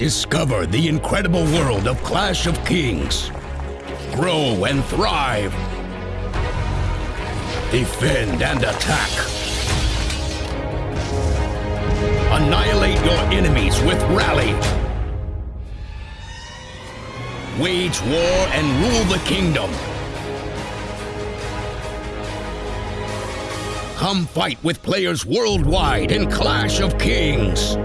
Discover the incredible world of Clash of Kings. Grow and thrive. Defend and attack. Annihilate your enemies with Rally. Wage war and rule the kingdom. Come fight with players worldwide in Clash of Kings.